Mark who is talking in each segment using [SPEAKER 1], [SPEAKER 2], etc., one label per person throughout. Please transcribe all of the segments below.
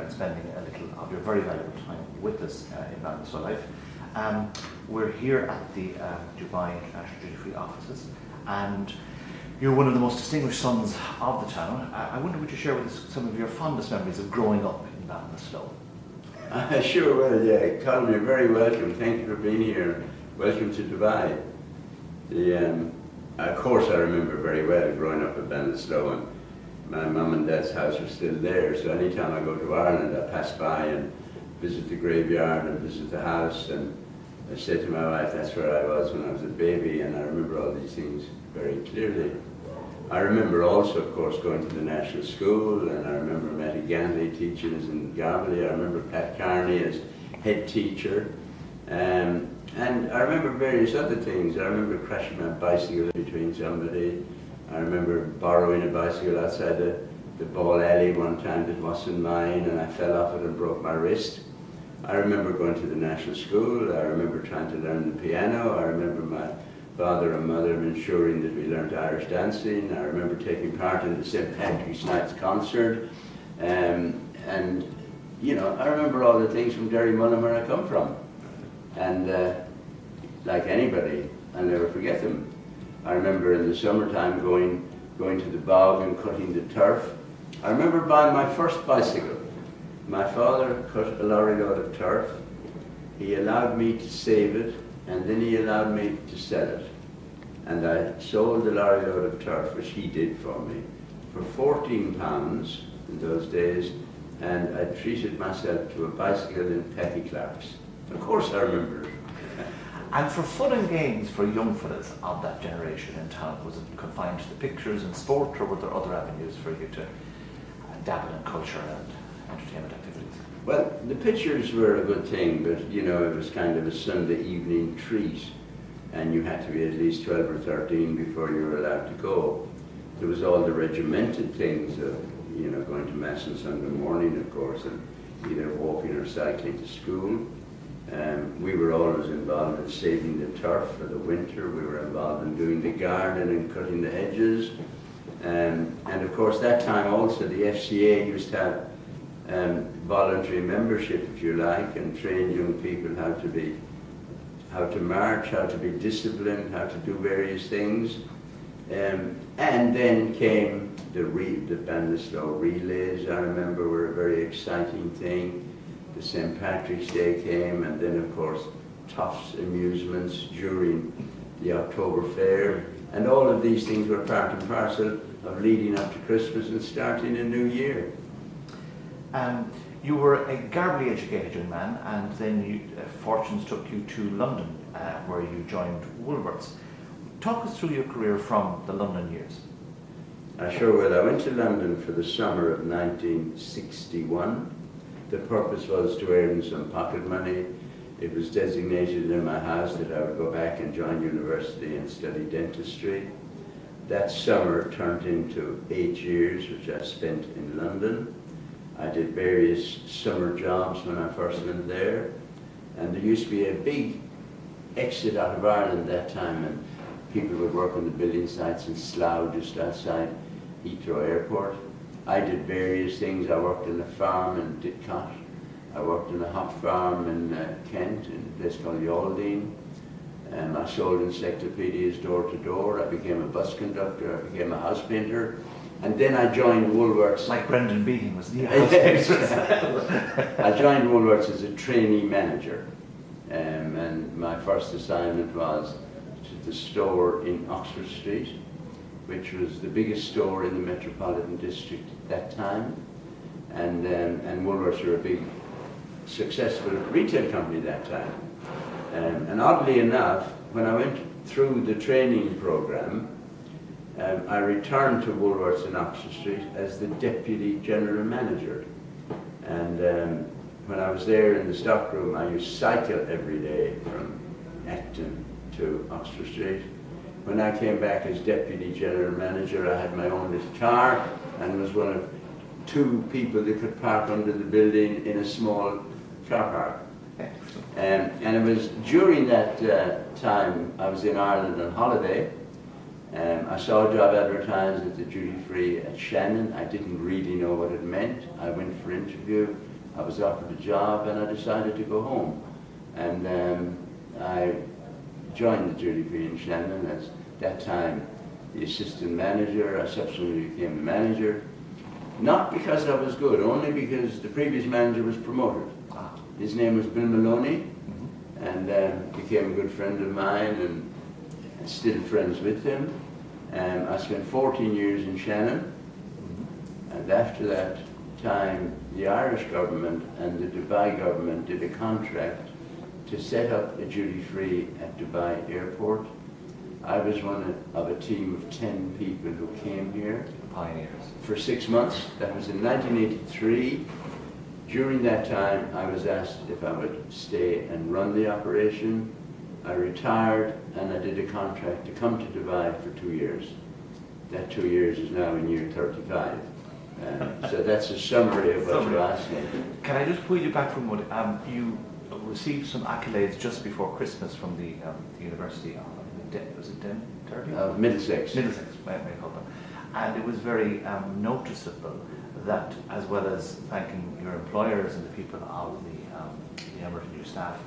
[SPEAKER 1] and spending a little of your very valuable time with us uh, in Ballinasloe Life. Um, we're here at the um, Dubai International Duty Free offices and you're one of the most distinguished sons of the town. I, I wonder would you share with us some of your fondest memories of growing up in Ballinasloe?
[SPEAKER 2] I sure will, yeah. Colin, you're very welcome. Thank you for being here. Welcome to Dubai. The, um, of course, I remember very well growing up at Ballinasloe my mum and dad's house was still there, so anytime I go to Ireland, I pass by and visit the graveyard and visit the house and I say to my wife, that's where I was when I was a baby and I remember all these things very clearly. I remember also, of course, going to the national school and I remember Matty Ganley teaching us in Garbally. I remember Pat Carney as head teacher. Um, and I remember various other things. I remember crashing my bicycle between somebody. I remember borrowing a bicycle outside the, the ball alley one time that wasn't mine and I fell off it and broke my wrist. I remember going to the national school. I remember trying to learn the piano. I remember my father and mother ensuring that we learned Irish dancing. I remember taking part in the St. Patrick's Night's concert. Um, and, you know, I remember all the things from Derrymullen where I come from. And uh, like anybody, I'll never forget them. I remember in the summertime going, going to the bog and cutting the turf. I remember buying my first bicycle. My father cut a lorry load of turf. He allowed me to save it and then he allowed me to sell it. And I sold the lorry load of turf, which he did for me, for 14 pounds in those days, and I treated myself to a bicycle in Petty Clark's. Of course I remember it.
[SPEAKER 1] And for fun and games for young fellas of that generation in town, was it confined to the pictures and sport, or were there other avenues for you to uh, dabble in culture and entertainment activities?
[SPEAKER 2] Well, the pictures were a good thing, but you know, it was kind of a Sunday evening treat, and you had to be at least 12 or 13 before you were allowed to go. There was all the regimented things of, you know, going to Mass on Sunday morning, of course, and either walking or cycling to school. Um, we were always involved in saving the turf for the winter. We were involved in doing the garden and cutting the hedges. Um, and of course, that time also the FCA used to have um, voluntary membership, if you like, and train young people how to be, how to march, how to be disciplined, how to do various things. Um, and then came the, re the Ballinasloe relays, I remember were a very exciting thing the St. Patrick's Day came, and then of course Tofts amusements during the October Fair, and all of these things were part and parcel of leading up to Christmas and starting a new year.
[SPEAKER 1] Um, you were a Garbally educated young man, and then you, uh, fortunes took you to London, uh, where you joined Woolworths. Talk us through your career from the London years.
[SPEAKER 2] I sure will. I went to London for the summer of 1961 the purpose was to earn some pocket money. It was designated in my house that I would go back and join university and study dentistry. That summer turned into eight years, which I spent in London. I did various summer jobs when I first went there. And there used to be a big exit out of Ireland that time, and people would work on the building sites in Slough, just outside Heathrow Airport. I did various things. I worked in a farm in Didcot. I worked in a hop farm in uh, Kent, in a place called Yalding. And I sold encyclopedias door to door. I became a bus conductor. I became a house painter. And then I joined Woolworths.
[SPEAKER 1] Like Brendan Behan was the.
[SPEAKER 2] I joined Woolworths as a trainee manager. Um, and my first assignment was to the store in Oxford Street which was the biggest store in the Metropolitan District at that time. And, um, and Woolworths were a big, successful retail company at that time. Um, and oddly enough, when I went through the training program, um, I returned to Woolworths in Oxford Street as the Deputy General Manager. And um, when I was there in the stockroom, I used to cycle every day from Acton to Oxford Street when I came back as deputy general manager, I had my own little car and was one of two people that could park under the building in a small car park. Um, and it was during that uh, time I was in Ireland on holiday. Um, I saw a job advertised at the duty free at Shannon. I didn't really know what it meant. I went for interview. I was offered a job and I decided to go home. And um, I joined the duty free in Shannon as that time the assistant manager. I subsequently became the manager. Not because I was good, only because the previous manager was promoted.
[SPEAKER 1] Ah.
[SPEAKER 2] His name was Bill Maloney,
[SPEAKER 1] mhm.
[SPEAKER 2] and um, became a good friend of mine and, and still friends with him. Um, I spent 14 years in Shannon,
[SPEAKER 1] Mhm.
[SPEAKER 2] and after that time, the Irish government and the Dubai government did a contract to set up a duty-free at Dubai airport. I was one of a team of 10 people who came here
[SPEAKER 1] pioneers.
[SPEAKER 2] for six months. That was in 1983. During that time, I was asked if I would stay and run the operation. I retired and I did a contract to come to Dubai for two years. That two years is now in year 35. Um, so that's a summary of what you
[SPEAKER 1] Summary.
[SPEAKER 2] asked me.
[SPEAKER 1] Can I just pull you back from what? Um, you received some accolades just before Christmas from the, um, the University was it Den- Derby?
[SPEAKER 2] Of Middlesex.
[SPEAKER 1] Middlesex, I call them. And it was very um, noticeable that, as well as thanking your employers and the people of the, um, the Emirate and your staff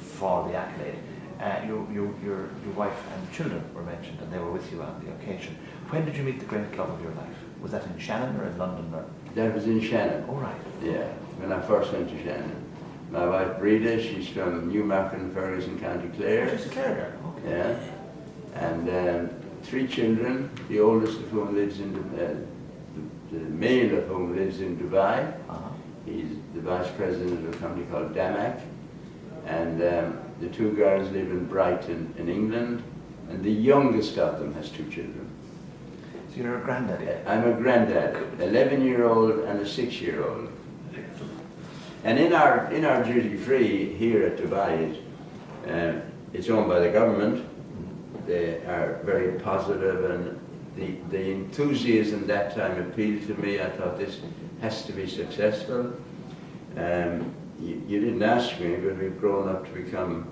[SPEAKER 1] for the accolade, uh, your, your, your, your wife and children were mentioned and they were with you on the occasion. When did you meet the great love of your life? Was that in Shannon or in London? Or?
[SPEAKER 2] That was in Shannon.
[SPEAKER 1] Oh, right.
[SPEAKER 2] Yeah, when I first went to Shannon. My wife Breda, she's from Newmarket, Ferguson, County Clare.
[SPEAKER 1] Oh, a Clare, okay.
[SPEAKER 2] Yeah, and um, three children, the oldest of whom lives in, uh, the, the male of whom lives in Dubai.
[SPEAKER 1] Uh-huh.
[SPEAKER 2] He's the vice president of a company called Damac. And um, the two girls live in Brighton in England. And the youngest of them has two children.
[SPEAKER 1] So you're a granddaddy.
[SPEAKER 2] I'm a granddad, 11 year old and a six year old. And in our, in our duty free here at Dubai, um, it's owned by the government. They are very positive and the, the enthusiasm that time appealed to me. I thought this has to be successful. Um, you, you didn't ask me, but we've grown up to become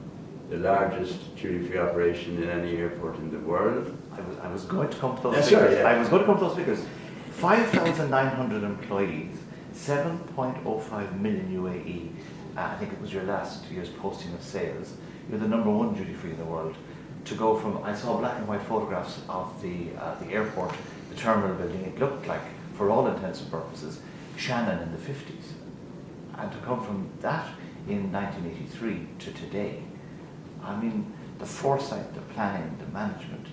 [SPEAKER 2] the largest duty free operation in any airport in the world.
[SPEAKER 1] I was, I was going to come to those
[SPEAKER 2] That's
[SPEAKER 1] figures.
[SPEAKER 2] right, yeah.
[SPEAKER 1] I was going to come to those figures. 5,900 employees, 7.05 million UAE. Uh, I think it was your last year's posting of sales. You're the number one duty free in the world. To go from, I saw black and white photographs of the, uh, the airport, the terminal building. It looked like, for all intents and purposes, Shannon in the 50s. And to come from that in 1983 to today, I mean, the foresight, the planning, the management,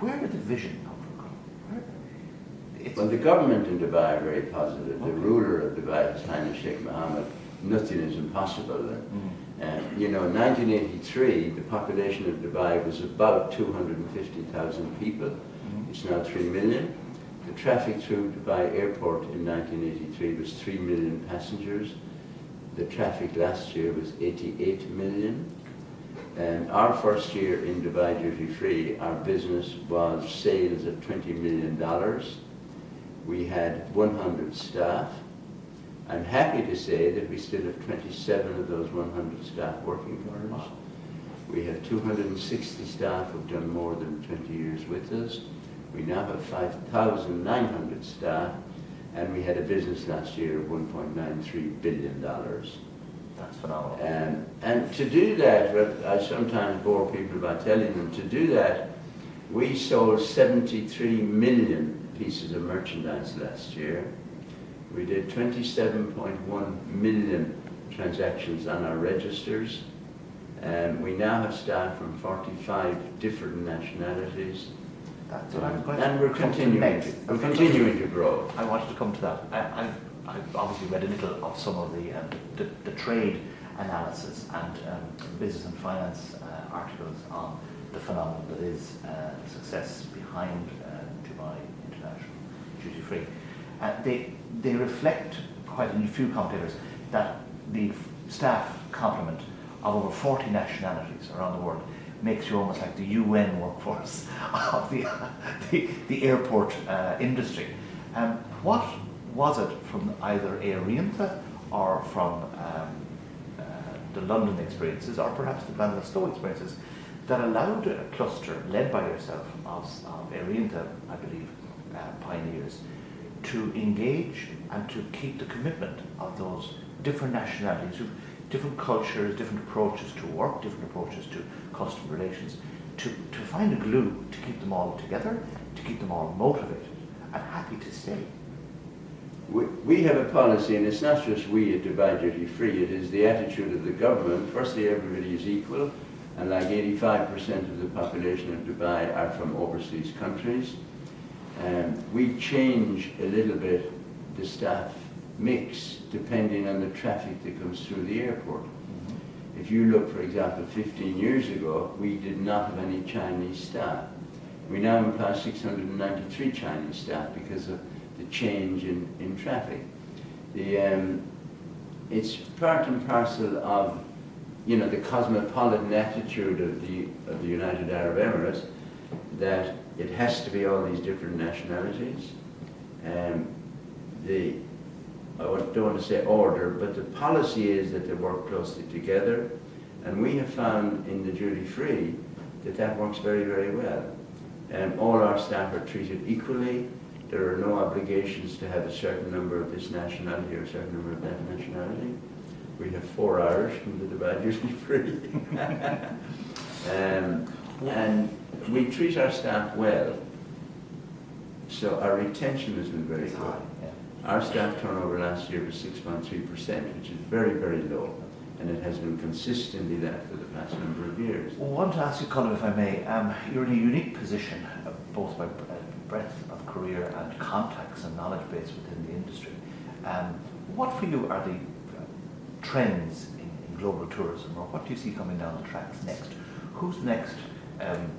[SPEAKER 1] where did the vision come from?
[SPEAKER 2] Well, the government in Dubai are very positive. The ruler of Dubai, His Highness Sheikh Mohammed, nothing is impossible.
[SPEAKER 1] Mm.
[SPEAKER 2] And, you know, in 1983, the population of Dubai was about 250,000 people.
[SPEAKER 1] Mhm.
[SPEAKER 2] It's now 3 million. The traffic through Dubai airport in 1983 was 3 million passengers. The traffic last year was 88 million. And our first year in Dubai duty free, our business was sales of $20 million. We had 100 staff. I'm happy to say that we still have 27 of those 100 staff working for us. We have 260 staff who've done more than 20 years with us. We now have 5,900 staff, and we had a business last year of $1.93 billion.
[SPEAKER 1] that's phenomenal.
[SPEAKER 2] Um, and to do that, I sometimes bore people by telling them, to do that, we sold 73 million pieces of merchandise last year. We did 27.1 million transactions on our registers. And we now have staff from 45 different nationalities.
[SPEAKER 1] That's what I was going
[SPEAKER 2] And we're continuing, to, we're
[SPEAKER 1] what I was-
[SPEAKER 2] continuing to grow.
[SPEAKER 1] I wanted to come to that. I, I've, I've obviously read a little of some of the, um, the, the trade analysis and um, business and finance uh, articles on the phenomenon that is uh, success behind uh, Dubai International Duty Free. Uh, they, they reflect quite a few commentators that the staff complement of over 40 nationalities around the world makes you almost like the UN workforce of the, the, the airport uh, industry. Um, what was it from either Air or from um, uh, the London experiences or perhaps the Ballinasloe experiences that allowed a cluster led by yourself of, of I believe, uh, pioneers to engage and to keep the commitment of those different nationalities, different cultures, different approaches to work, different approaches to customer relations, to, to find a glue to keep them all together, to keep them all motivated and happy to stay.
[SPEAKER 2] We, we have a policy, and it's not just we at Dubai Duty Free, it is the attitude of the government. Firstly, everybody is equal, and like 85% of the population of Dubai are from overseas countries. Um, we change a little bit the staff mix depending on the traffic that comes through the airport. If you look, for example, 15 years ago, we did not have any Chinese staff. We now employ 693 Chinese staff because of the change in, in traffic. The, um, it's part and parcel of, you know, the cosmopolitan attitude of the, of the United Arab Emirates that it has to be all these different nationalities. Um, the, I don't want to say order, but the policy is that they work closely together. And we have found in the duty free that that works very, very well. Um, all our staff are treated equally. There are no obligations to have a certain number of this nationality or a certain number of that nationality. We have four Irish from the Dubai Duty Free. um, and we treat our staff well. So our retention has been very good. Our staff turnover last year was 6.3%, which is very, very low, and it has been consistently that for the past number of years.
[SPEAKER 1] Well, I want to ask you, Colm, if I may. Um, you're in a unique position, uh, both by uh, breadth of career and contacts and knowledge base within the industry. Um, what for you are the uh, trends in, in global tourism, or what do you see coming down the tracks next? Who's next um,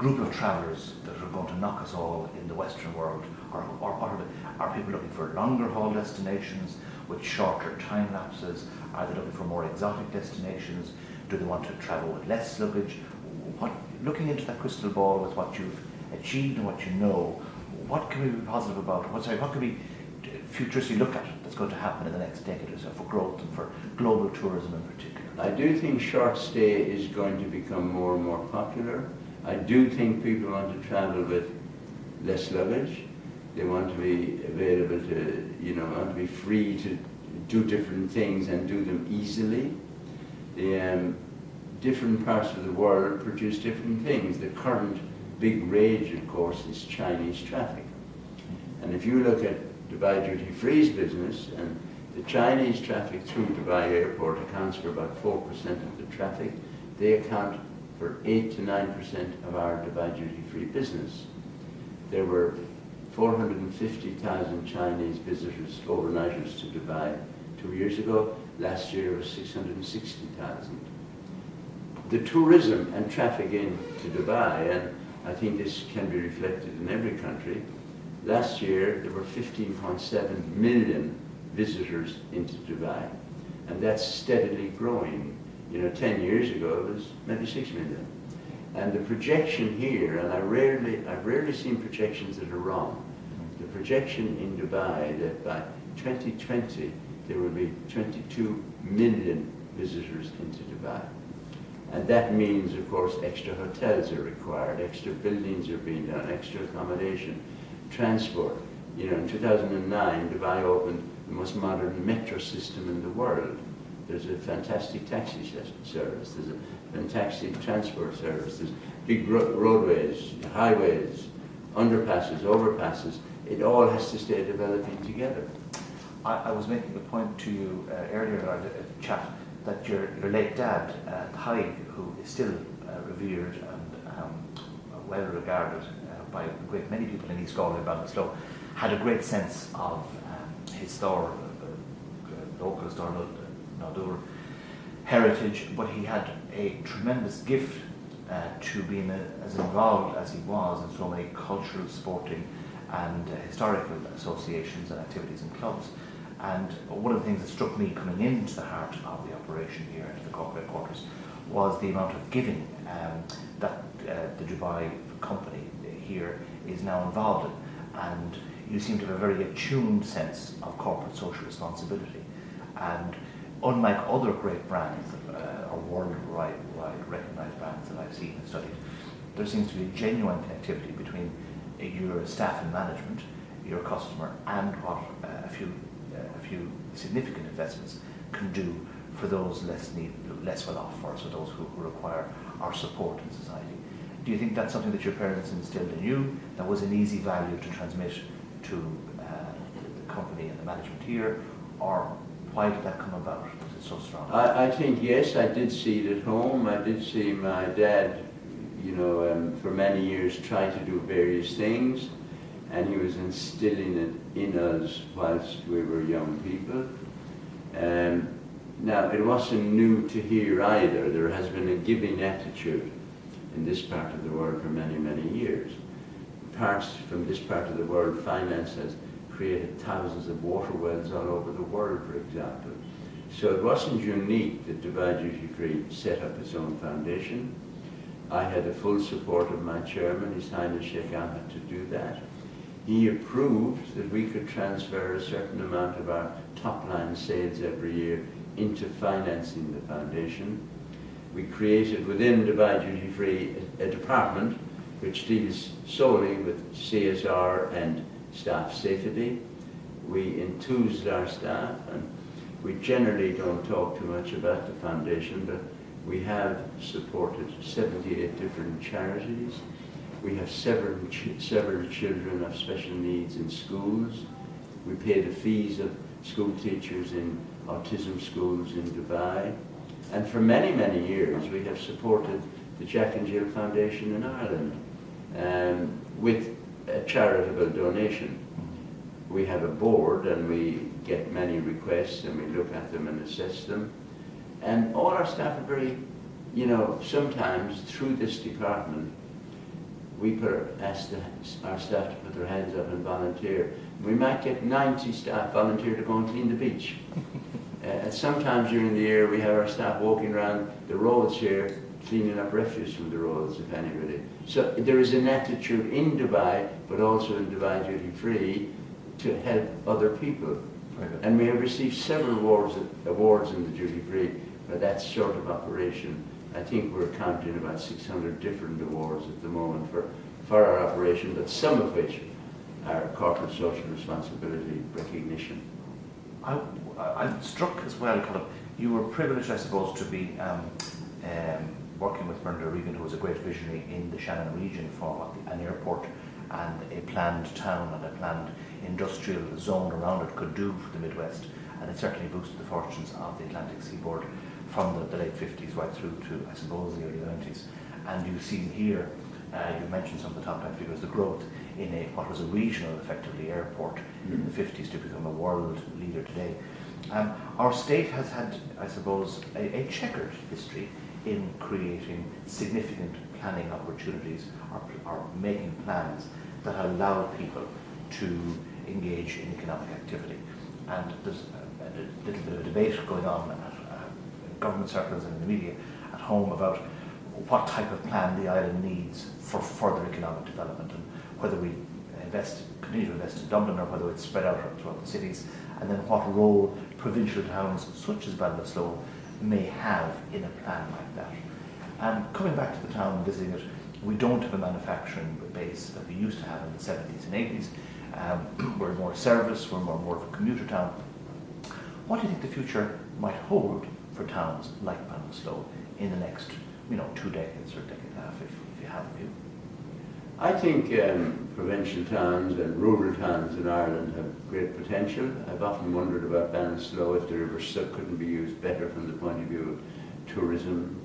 [SPEAKER 1] group of travellers that are going to knock us all in the Western world? Or, or are people looking for longer haul destinations with shorter time lapses? Are they looking for more exotic destinations? Do they want to travel with less luggage? What, looking into that crystal ball with what you've achieved and what you know, what can we be positive about? What, sorry, what can we futuristically look at that's going to happen in the next decade or so for growth and for global tourism in particular?
[SPEAKER 2] I do think short stay is going to become more and more popular. I do think people want to travel with less luggage. They want to be available to, you know, want to be free to do different things and do them easily. The um, different parts of the world produce different things. The current big rage, of course, is Chinese traffic. And if you look at Dubai Duty Free's business, and the Chinese traffic through Dubai Airport accounts for about 4% of the traffic, they account for 8 to 9% of our Dubai Duty Free business. There were 450,000 Chinese visitors, overnighters to Dubai two years ago. Last year it was 660,000. The tourism and traffic into Dubai, and I think this can be reflected in every country, last year there were 15.7 million visitors into Dubai. And that's steadily growing. You know, 10 years ago it was maybe 6 million. And the projection here, and I rarely, I've rarely seen projections that are wrong. The projection in Dubai that by 2020 there will be 22 million visitors into Dubai. And that means, of course, extra hotels are required, extra buildings are being done, extra accommodation, transport. You know, in 2009, Dubai opened the most modern metro system in the world. There's a fantastic taxi service, there's a fantastic transport service, there's big ro roadways, highways, underpasses, overpasses. It all has to stay developing together.
[SPEAKER 1] I, I was making the point to you uh, earlier in our chat that your, your late dad, uh, Haig, who is still uh, revered and um, well regarded uh, by a great many people in East Galway and Ballinasloe, had a great sense of um, his Thor, uh, local Thor Nadur heritage, but he had a tremendous gift uh, to being a, as involved as he was in so many cultural, sporting, and uh, historical associations and activities and clubs. And one of the things that struck me coming into the heart of the operation here into the corporate quarters was the amount of giving um, that uh, the Dubai company here is now involved in. And you seem to have a very attuned sense of corporate social responsibility. And unlike other great brands uh, or worldwide recognized brands that I've seen and studied, there seems to be a genuine connectivity between uh, your staff and management, your customer and what uh, a few uh, a few significant investments can do for those less need, less well off, or so those who, who require our support in society. Do you think that's something that your parents instilled in you that was an easy value to transmit to uh, the company and the management here, or why did that come about? Was it so strong?
[SPEAKER 2] I, I think, yes, I did see it at home. I did see my dad, you know, um, for many years try to do various things, and he was instilling it in us whilst we were young people. Um, now, it wasn't new to here either. There has been a giving attitude in this part of the world for many, many years. Parts from this part of the world, finance has created thousands of water wells all over the world, for example. So it wasn't unique that Dubai Duty Free set up its own foundation. I had the full support of my chairman, His Highness Sheikh Ahmed, to do that. He approved that we could transfer a certain amount of our top line sales every year into financing the foundation. We created within Dubai Duty Free a, a department which deals solely with CSR and staff safety. We enthused our staff and we generally don't talk too much about the foundation, but we have supported 78 different charities. We have several, several children of special needs in schools. We pay the fees of school teachers in autism schools in Dubai. And for many, many years, we have supported the Jack and Jill Foundation in Ireland um, with a charitable donation. We have a board and we get many requests and we look at them and assess them. And all our staff are very, you know, sometimes through this department, we put, ask the, our staff to put their hands up and volunteer. We might get 90 staff volunteer to go and clean the beach. Uh, and sometimes during the year we have our staff walking around the roads here cleaning up refuse from the roads, if anybody. So there is an attitude in Dubai, but also in Dubai Duty Free, to help other people. And we have received several awards, awards in the duty free for that sort of operation. I think we're counting about 600 different awards at the moment for, for our operation, but some of which are corporate social responsibility recognition.
[SPEAKER 1] I, I'm struck as well, kind of, you were privileged, I suppose, to be um, um, working with Brendan O'Regan, who was a great visionary in the Shannon region for what an airport and a planned town and a planned industrial zone around it could do for the Midwest. And it certainly boosted the fortunes of the Atlantic seaboard from the, the late 50s right through to, I suppose, the early 90s. And you see here, uh, you mentioned some of the top line figures, the growth in a, what was a regional, effectively, airport mm. in the 50s to become a world leader today. Um, our state has had, I suppose, a, a, checkered history in creating significant planning opportunities or, or making plans that allow people to engage in economic activity. And there's a, little bit of a debate going on at uh, government circles and in the media at home about what type of plan the island needs for further economic development and whether we invest, continue to invest in Dublin or whether it's spread out throughout the cities and then what role provincial towns such as Ballinasloe may have in a plan like that. And coming back to the town and visiting it, we don't have a manufacturing base that we used to have in the 70s and 80s. Um, we're more service, we're more, more of a commuter town. What do you think the future might hold for towns like Ballinasloe in the next, you know, two decades or decade and a half, if, if you have a view?
[SPEAKER 2] I think um, provincial towns and rural towns in Ireland have great potential. I've often wondered about Ballinasloe if the river couldn't be used better from the point of view of tourism,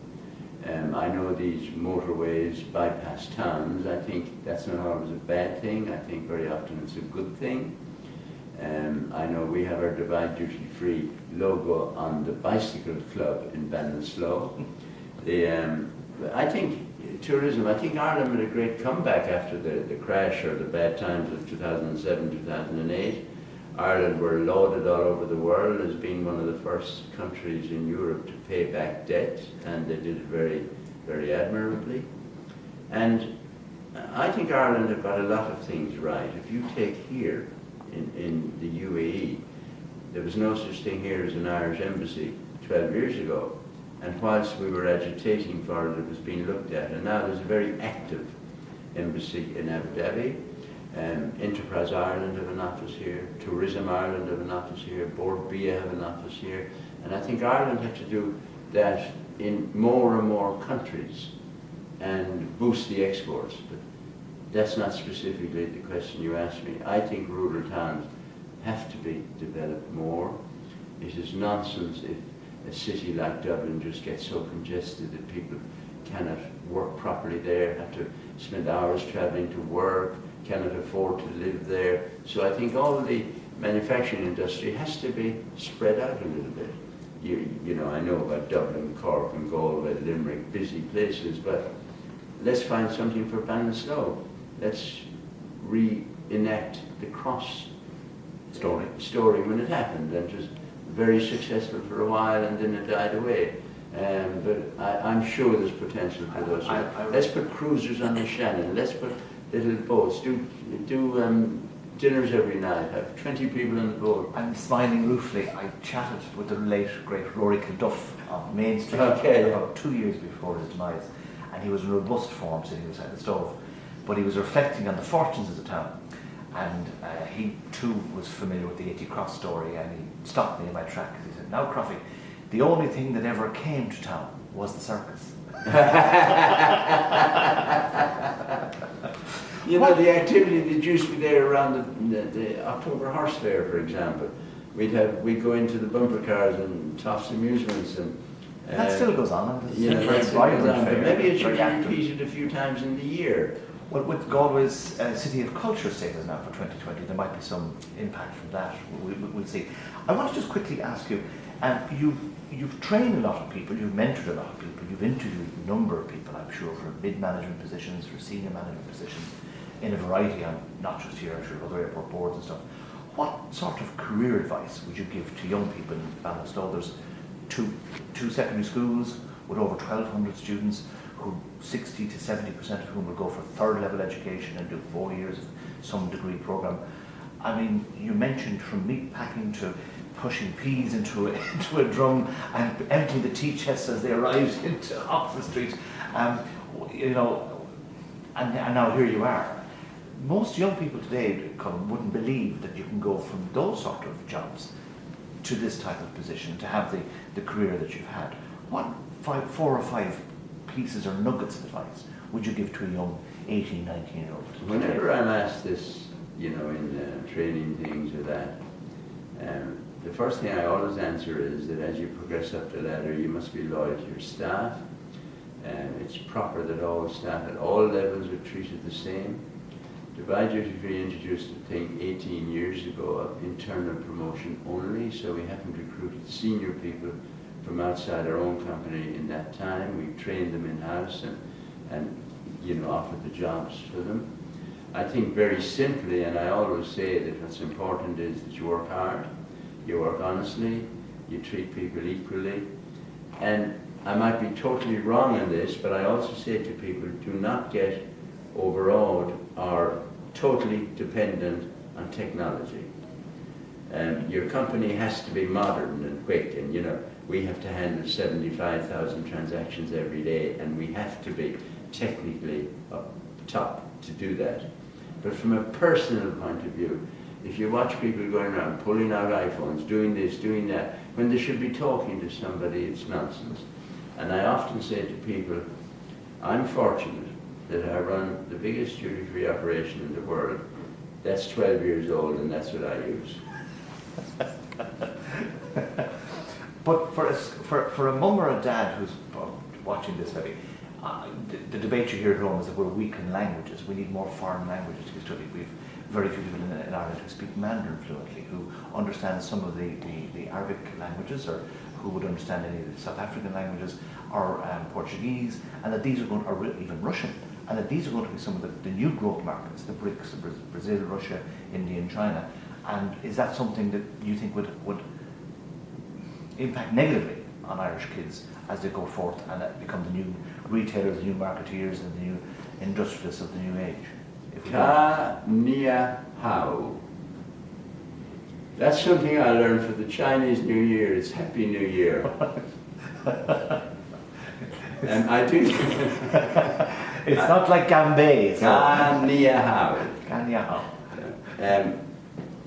[SPEAKER 2] um, I know these motorways bypass towns. I think that's not always a bad thing. I think very often it's a good thing. Um, I know we have our Dubai Duty Free logo on the Bicycle Club in Ballinasloe. The, um, I think tourism, I think Ireland made a great comeback after the, the crash or the bad times of 2007, 2008. Ireland were lauded all over the world as being one of the first countries in Europe to pay back debt, and they did it very, very admirably. And I think Ireland have got a lot of things right. If you take here in, in the UAE, there was no such thing here as an Irish embassy 12 years ago. And whilst we were agitating for it, it was being looked at. And now there's a very active embassy in Abu Dhabi. Um, Enterprise Ireland have an office here, Tourism Ireland have an office here, Bord Bia have an office here, and I think Ireland have to do that in more and more countries and boost the exports. But that's not specifically the question you asked me. I think rural towns have to be developed more. It is nonsense if a city like Dublin just gets so congested that people cannot work properly there, have to spend hours traveling to work, cannot afford to live there. So I think all the manufacturing industry has to be spread out a little bit. You, you know, I know about Dublin, Cork and Galway, Limerick, busy places, but let's find something for Ballinasloe. Let's reenact the Krups
[SPEAKER 1] Story.
[SPEAKER 2] story when it happened and was very successful for a while and then it died away. Um, but I, I'm sure there's potential for those.
[SPEAKER 1] I- I-
[SPEAKER 2] let's put cruisers on the Shannon. Let's put little boats. Do do um, dinners every night. Have 20 people on the boat.
[SPEAKER 1] I'm smiling ruefully. I chatted with the late, great Rory Kilduff of Main Street
[SPEAKER 2] Okay.
[SPEAKER 1] about two years before his demise, and he was in robust form sitting beside the stove. But he was reflecting on the fortunes of the town, and uh, he too was familiar with the 80 Krups story, and he stopped me in my tracks. He said, Now, Croffy, the only thing that ever came to town was the circus.
[SPEAKER 2] You know, the activity that used to be there around the, the, the October Horse Fair, for example. We'd have we'd go into the bumper cars and Tofts Amusements and.
[SPEAKER 1] that
[SPEAKER 2] uh,
[SPEAKER 1] still goes on, it's
[SPEAKER 2] You know,
[SPEAKER 1] a very vibrant
[SPEAKER 2] maybe it should be repeated a few times in the year.
[SPEAKER 1] Well, with Galway's uh, City of Culture status now for 2020, there might be some impact from that. We, we, we'll see. I want to just quickly ask you, um, you've, you've trained a lot of people, you've mentored a lot of people, you've interviewed a number of people, I'm sure, for mid-management positions, for senior management positions, in a variety, and not just here, I'm sure, other airport boards and stuff. What sort of career advice would you give to young people in Ballinasloe? There's two, two secondary schools with over 1,200 students, who 60 to 70 percent of whom will go for third level education and do four years of some degree program. I mean, you mentioned from meat packing to pushing peas into a, into a drum and emptying the tea chests as they arrived into Oxford Street. Um, you know, and, and now here you are. Most young people today, wouldn't believe that you can go from those sort of jobs to this type of position, to have the, the career that you've had. What five, four or five pieces or nuggets of advice would you give to a young 18, 19 year old?
[SPEAKER 2] Whenever I'm asked this, you know, in uh, training things or that, um, the first thing I always answer is that as you progress up the ladder, you must be loyal to your staff. And it's proper that all staff at all levels are treated the same. Dubai Duty Free introduced a thing 18 years ago of internal promotion only, so we haven't recruited senior people from outside our own company in that time. We've trained them in-house and, and you know, offered the jobs for them. I think very simply, and I always say that what's important is that you work hard, you work honestly, you treat people equally, and I might be totally wrong in this, but I also say to people, do not get overawed or totally dependent on technology. Um, your company has to be modern and quick, and you know, we have to handle 75,000 transactions every day, and we have to be technically up top to do that. But from a personal point of view, if you watch people going around pulling out iPhones, doing this, doing that, when they should be talking to somebody, it's nonsense. And I often say to people, I'm fortunate that I run the biggest duty-free operation in the world. That's 12 years old and that's what I use.
[SPEAKER 1] But for a, for, for a mum or a dad who's uh, watching this maybe, uh, the, the debate you hear at home is that we're weak in languages. We need more foreign languages to be studied. We've very few people in, in Ireland who speak Mandarin fluently, who understand some of the, the, the Arabic languages or who would understand any of the South African languages or um, Portuguese, and that these are going, or even Russian, and that these are going to be some of the, the new growth markets, the BRICS, Brazil, Russia, India, and China. And is that something that you think would, would impact negatively on Irish kids as they go forth and become the new retailers, the new marketeers, and the new industrialists of the new age? If we
[SPEAKER 2] Ka Nia Hao. That's something I learned for the Chinese New Year. It's Happy New Year. and I do.
[SPEAKER 1] It's not like Gambay. So.
[SPEAKER 2] Gan Nia Hao.
[SPEAKER 1] Ganyao.
[SPEAKER 2] Um,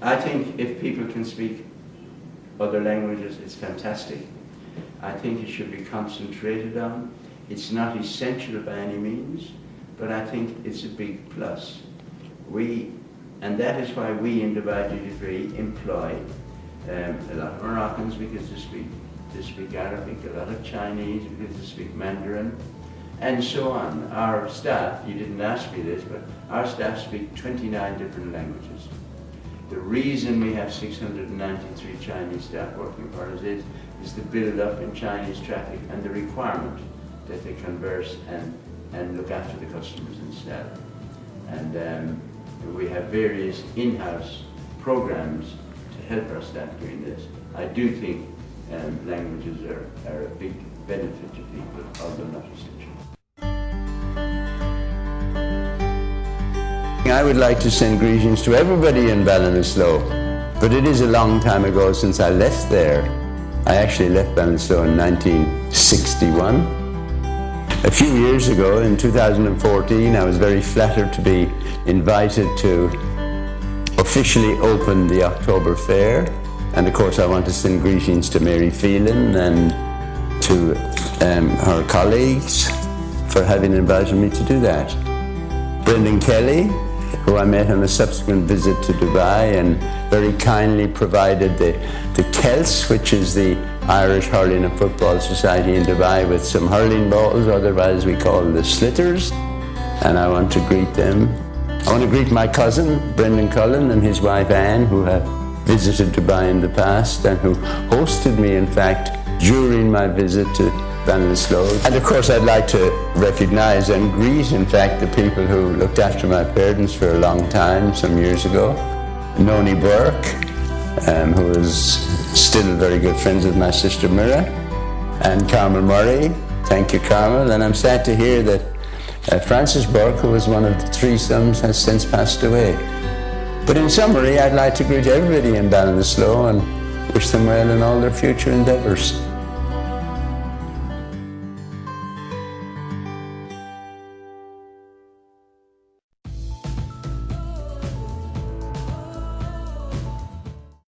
[SPEAKER 2] I think if people can speak other languages, it's fantastic. I think it should be concentrated on. It's not essential by any means, but I think it's a big plus. We, and that is why we in Dubai Duty employ um, a lot of Moroccans because they speak, they speak Arabic, a lot of Chinese because they speak Mandarin, and so on. Our staff, you didn't ask me this, but our staff speak 29 different languages. The reason we have 693 Chinese staff working for us is, is the build up in Chinese traffic and the requirement that they converse and, and look after the customers instead. And um, we have various in-house programs to help our staff doing this. I do think um, languages are, are a big benefit to people, although not essential. I would like to send greetings to everybody in Ballinasloe, but it is a long time ago since I left there. I actually left Ballinasloe in 1961. A few years ago, in 2014, I was very flattered to be invited to officially open the October Fair. And of course, I want to send greetings to Mary Phelan and to um, her colleagues for having invited me to do that. Brendan Kelly, who I met on a subsequent visit to Dubai and very kindly provided the, the Celts, which is the Irish Hurling and Football Society in Dubai, with some hurling balls, otherwise we call them the sliotars. And I want to greet them. I want to greet my cousin, Brendan Cullen, and his wife Anne, who have visited Dubai in the past and who hosted me, in fact, during my visit to Ballinasloe. And of course I'd like to recognise and greet in fact the people who looked after my parents for a long time, some years ago. Noni Burke, um, who is still very good friends with my sister Mira, and Carmel Murray. Thank you Carmel, and I'm sad to hear that uh, Francis Burke, who was one of the three sons, has since passed away. But in summary, I'd like to greet everybody in Ballinasloe and wish them well in all their future endeavours.